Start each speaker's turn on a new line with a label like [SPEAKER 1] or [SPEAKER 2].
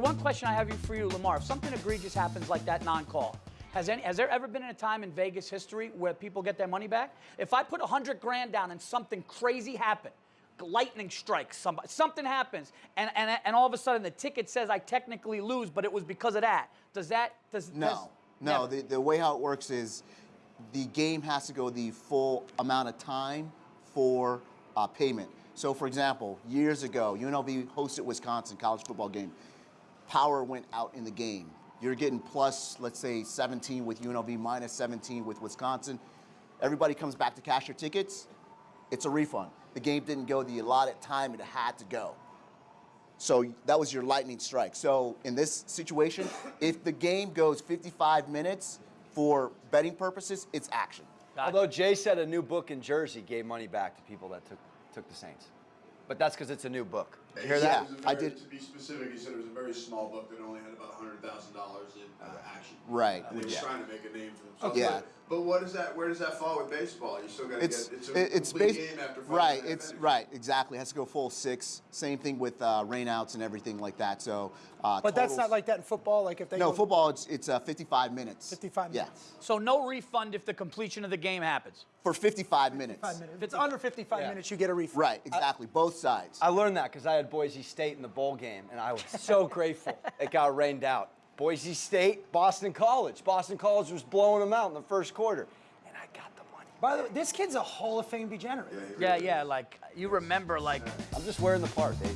[SPEAKER 1] One question I have for you, Lamar. If something egregious happens like that non-call, has, any, has there ever been a time in Vegas history where people get their money back? If I put a hundred grand down and something crazy happened, lightning strikes, somebody, something happens, and, and, and all of a sudden the ticket says I technically lose, but it was because of that. Does that does
[SPEAKER 2] No,
[SPEAKER 1] does-
[SPEAKER 2] no.
[SPEAKER 1] never.
[SPEAKER 2] The, the way how it works is the game has to go the full amount of time for uh, payment. So, for example, years ago, UNLV hosted Wisconsin college football game. Power went out in the game. You're getting plus, let's say, 17 with UNLV, minus 17 with Wisconsin. Everybody comes back to cash their tickets. It's a refund. The game didn't go the allotted time it had to go. So that was your lightning strike. So in this situation, if the game goes 55 minutes for betting purposes, it's action.
[SPEAKER 3] Although Jay said a new book in Jersey gave money back to people that took took the Saints, but that's because it's a new book. You hear
[SPEAKER 2] Yeah.
[SPEAKER 3] that?
[SPEAKER 4] It was a
[SPEAKER 2] I
[SPEAKER 4] very-
[SPEAKER 2] did-
[SPEAKER 4] To be specific, he said it was a very small book that only had about hundred thousand dollars in uh, action.
[SPEAKER 2] Right,
[SPEAKER 4] And they were
[SPEAKER 2] yeah.
[SPEAKER 4] trying to make a name for themselves.
[SPEAKER 2] Yeah.
[SPEAKER 4] But, but what is that? Where does that fall with baseball? You still got to get. It's a
[SPEAKER 2] it- it's
[SPEAKER 4] complete game after five
[SPEAKER 2] right. It's
[SPEAKER 4] finish.
[SPEAKER 2] right. Exactly. It has to go full six. Same thing with uh, rainouts and everything like that. So, uh,
[SPEAKER 5] But that's not like that in football. Like if they
[SPEAKER 2] no
[SPEAKER 5] go-
[SPEAKER 2] football. It's it's uh, 55 minutes.
[SPEAKER 5] 55
[SPEAKER 2] Yeah,
[SPEAKER 5] minutes.
[SPEAKER 1] so no refund if the completion of the game happens.
[SPEAKER 2] for 55 minutes.
[SPEAKER 5] Five minutes. If it's under 55
[SPEAKER 3] Yeah.
[SPEAKER 5] minutes, you get a refund.
[SPEAKER 2] Right. Exactly. Both sides.
[SPEAKER 3] I learned that because I had Boise State in the bowl game, and I was so grateful it got rained out. Boise State, Boston College. Boston College was blowing them out in the first quarter, and I got the money.
[SPEAKER 5] By the way, this kid's a Hall of Fame degenerate.
[SPEAKER 1] Yeah, yeah. Like you remember, like
[SPEAKER 3] I'm just wearing the part, baby.